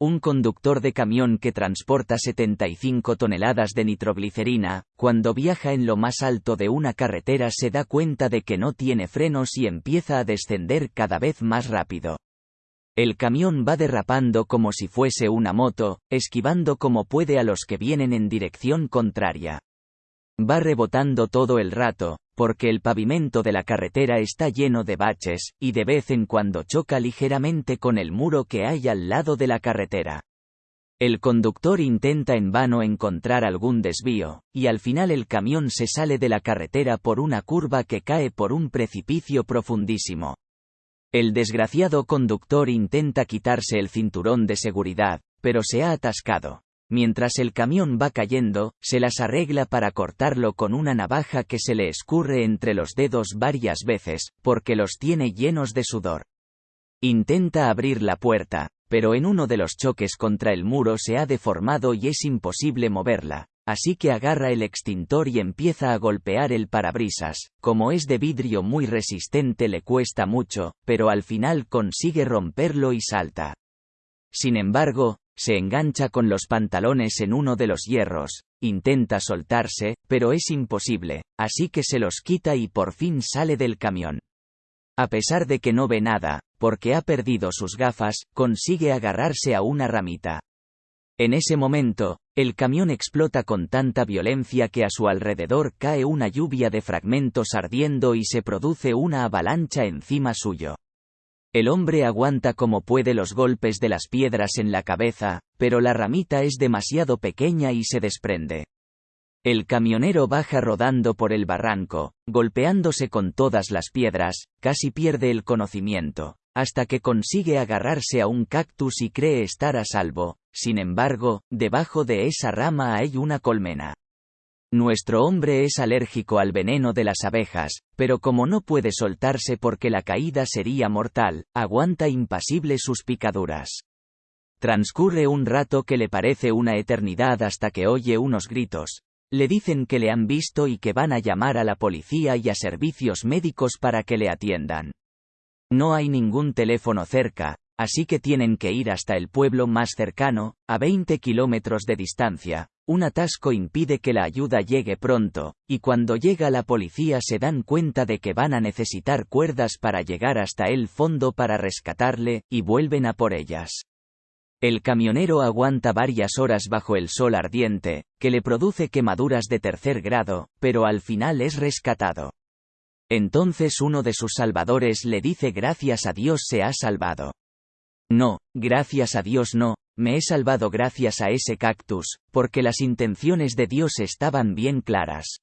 Un conductor de camión que transporta 75 toneladas de nitroglicerina, cuando viaja en lo más alto de una carretera se da cuenta de que no tiene frenos y empieza a descender cada vez más rápido. El camión va derrapando como si fuese una moto, esquivando como puede a los que vienen en dirección contraria. Va rebotando todo el rato, porque el pavimento de la carretera está lleno de baches, y de vez en cuando choca ligeramente con el muro que hay al lado de la carretera. El conductor intenta en vano encontrar algún desvío, y al final el camión se sale de la carretera por una curva que cae por un precipicio profundísimo. El desgraciado conductor intenta quitarse el cinturón de seguridad, pero se ha atascado. Mientras el camión va cayendo, se las arregla para cortarlo con una navaja que se le escurre entre los dedos varias veces, porque los tiene llenos de sudor. Intenta abrir la puerta, pero en uno de los choques contra el muro se ha deformado y es imposible moverla, así que agarra el extintor y empieza a golpear el parabrisas, como es de vidrio muy resistente le cuesta mucho, pero al final consigue romperlo y salta. Sin embargo, se engancha con los pantalones en uno de los hierros, intenta soltarse, pero es imposible, así que se los quita y por fin sale del camión. A pesar de que no ve nada, porque ha perdido sus gafas, consigue agarrarse a una ramita. En ese momento, el camión explota con tanta violencia que a su alrededor cae una lluvia de fragmentos ardiendo y se produce una avalancha encima suyo. El hombre aguanta como puede los golpes de las piedras en la cabeza, pero la ramita es demasiado pequeña y se desprende. El camionero baja rodando por el barranco, golpeándose con todas las piedras, casi pierde el conocimiento, hasta que consigue agarrarse a un cactus y cree estar a salvo, sin embargo, debajo de esa rama hay una colmena. Nuestro hombre es alérgico al veneno de las abejas, pero como no puede soltarse porque la caída sería mortal, aguanta impasible sus picaduras. Transcurre un rato que le parece una eternidad hasta que oye unos gritos. Le dicen que le han visto y que van a llamar a la policía y a servicios médicos para que le atiendan. No hay ningún teléfono cerca, así que tienen que ir hasta el pueblo más cercano, a 20 kilómetros de distancia, un atasco impide que la ayuda llegue pronto, y cuando llega la policía se dan cuenta de que van a necesitar cuerdas para llegar hasta el fondo para rescatarle, y vuelven a por ellas. El camionero aguanta varias horas bajo el sol ardiente, que le produce quemaduras de tercer grado, pero al final es rescatado. Entonces uno de sus salvadores le dice gracias a Dios se ha salvado. No, gracias a Dios no, me he salvado gracias a ese cactus, porque las intenciones de Dios estaban bien claras.